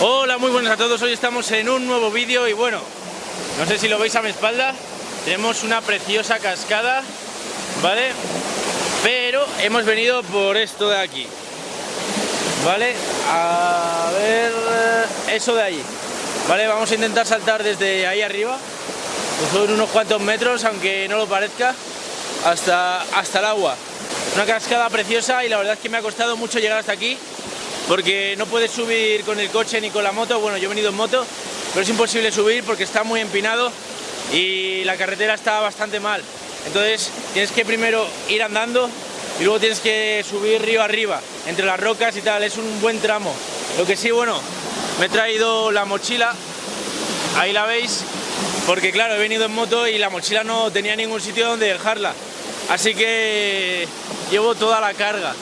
Hola, muy buenas a todos. Hoy estamos en un nuevo vídeo y bueno, no sé si lo veis a mi espalda, tenemos una preciosa cascada, ¿vale? Pero hemos venido por esto de aquí, ¿vale? A ver, eso de ahí, ¿vale? Vamos a intentar saltar desde ahí arriba, que son unos cuantos metros, aunque no lo parezca, hasta, hasta el agua. Una cascada preciosa y la verdad es que me ha costado mucho llegar hasta aquí porque no puedes subir con el coche ni con la moto, bueno yo he venido en moto, pero es imposible subir porque está muy empinado y la carretera está bastante mal. Entonces tienes que primero ir andando y luego tienes que subir río arriba, entre las rocas y tal, es un buen tramo. Lo que sí, bueno, me he traído la mochila, ahí la veis, porque claro, he venido en moto y la mochila no tenía ningún sitio donde dejarla. Así que llevo toda la carga.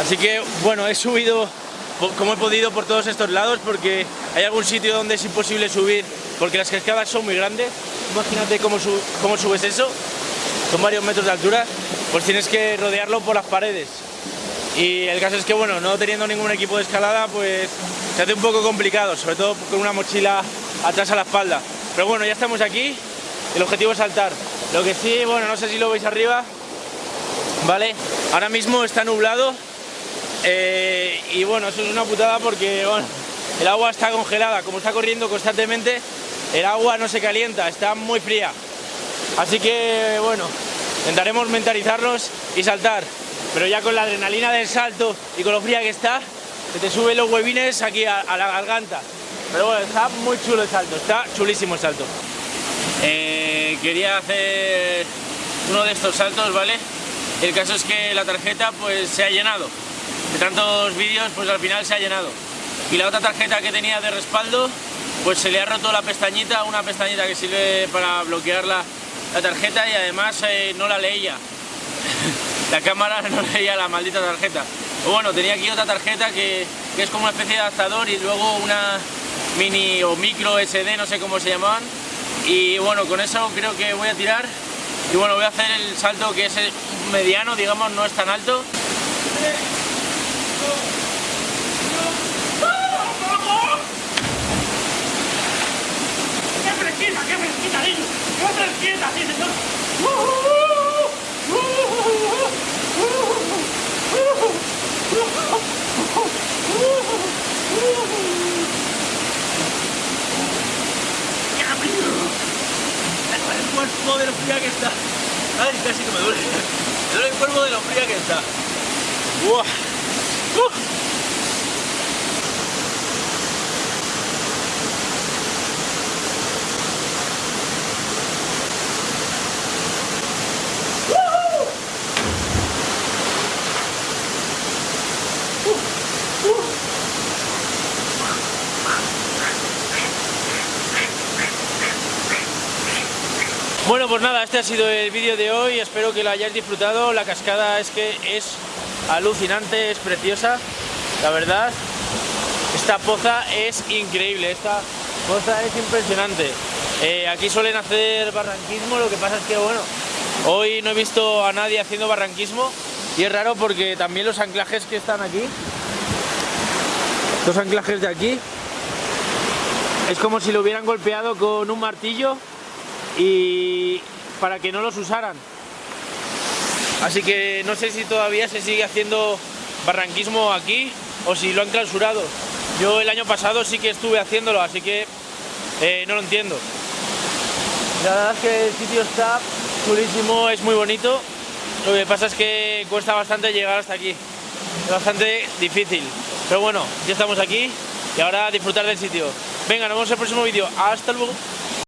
Así que bueno, he subido como he podido por todos estos lados porque hay algún sitio donde es imposible subir porque las cascadas son muy grandes. Imagínate cómo, cómo subes eso, son varios metros de altura, pues tienes que rodearlo por las paredes. Y el caso es que bueno, no teniendo ningún equipo de escalada, pues se hace un poco complicado, sobre todo con una mochila atrás a la espalda. Pero bueno, ya estamos aquí, el objetivo es saltar. Lo que sí, bueno, no sé si lo veis arriba, ¿vale? Ahora mismo está nublado, eh, y bueno, eso es una putada porque bueno, el agua está congelada, como está corriendo constantemente, el agua no se calienta, está muy fría. Así que bueno, intentaremos mentalizarnos y saltar, pero ya con la adrenalina del salto y con lo fría que está, se te suben los huevines aquí a, la garganta. Pero bueno, está muy chulo el salto, está chulísimo el salto. Eh, quería hacer uno de estos saltos, ¿vale? El caso es que la tarjeta pues se ha llenado tantos vídeos pues al final se ha llenado. Y la otra tarjeta que tenía de respaldo pues se le ha roto la pestañita, una pestañita que sirve para bloquear la, tarjeta y además eh, no la leía. La cámara no leía la maldita tarjeta. Bueno, tenía aquí otra tarjeta que, que, es como una especie de adaptador y luego una mini o micro SD, no sé cómo se llamaban. Y bueno, con eso creo que voy a tirar. Y bueno, voy a hacer el salto que es mediano, digamos, no es tan alto fresquita, sí, señor! el cuerpo de lo fría que está. Ay, casi que me duele. Me duele el cuerpo de lo fría que está. Uah. Uh. Bueno, pues nada, este ha sido el vídeo de hoy, espero que lo hayáis disfrutado, la cascada es que es alucinante, es preciosa, la verdad, esta poza es increíble, esta poza es impresionante. Eh, aquí suelen hacer barranquismo, lo que pasa es que bueno, hoy no he visto a nadie haciendo barranquismo. Y es raro porque también los anclajes que están aquí, los anclajes de aquí, es como si lo hubieran golpeado con un martillo y para que no los usaran. Así que no sé si todavía se sigue haciendo barranquismo aquí o si lo han clausurado. Yo el año pasado sí que estuve haciéndolo, así que eh, no lo entiendo. La verdad es que el sitio está chulísimo, es muy bonito. Lo que pasa es que cuesta bastante llegar hasta aquí. Es bastante difícil. Pero bueno, ya estamos aquí y ahora a disfrutar del sitio. Venga, nos vemos en el próximo vídeo. Hasta luego.